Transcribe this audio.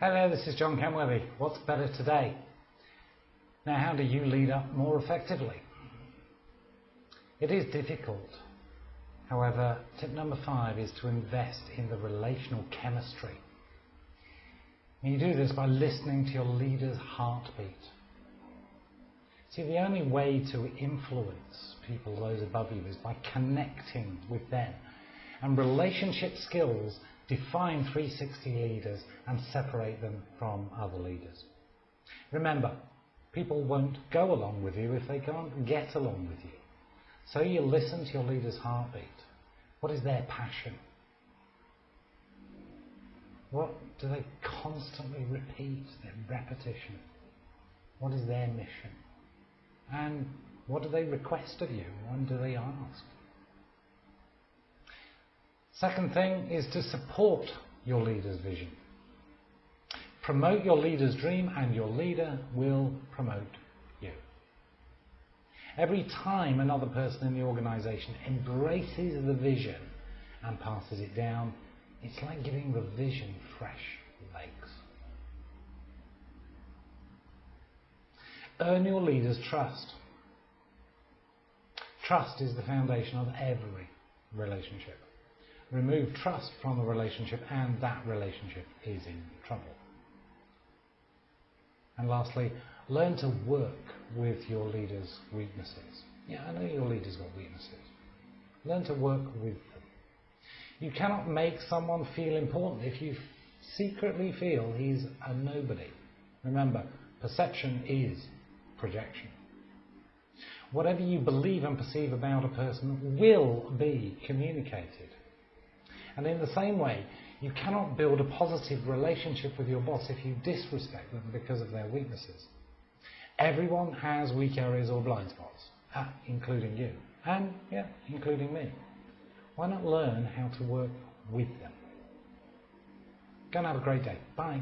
Hello, this is John Kenworthy. What's better today? Now, how do you lead up more effectively? It is difficult. However, tip number five is to invest in the relational chemistry. And you do this by listening to your leader's heartbeat. See, the only way to influence people, those above you, is by connecting with them. And relationship skills define 360 leaders and separate them from other leaders. Remember, people won't go along with you if they can't get along with you. So you listen to your leader's heartbeat. What is their passion? What do they constantly repeat? Their repetition. What is their mission? And what do they request of you? When do they ask? Second thing is to support your leader's vision. Promote your leader's dream and your leader will promote you. Every time another person in the organization embraces the vision and passes it down, it's like giving the vision fresh legs. Earn your leader's trust. Trust is the foundation of every relationship. Remove trust from a relationship and that relationship is in trouble. And lastly, learn to work with your leader's weaknesses. Yeah, I know your leader's got weaknesses. Learn to work with them. You cannot make someone feel important if you secretly feel he's a nobody. Remember, perception is projection. Whatever you believe and perceive about a person will be communicated. And in the same way, you cannot build a positive relationship with your boss if you disrespect them because of their weaknesses. Everyone has weak areas or blind spots, ah, including you, and yeah, including me. Why not learn how to work with them? Go and have a great day. Bye.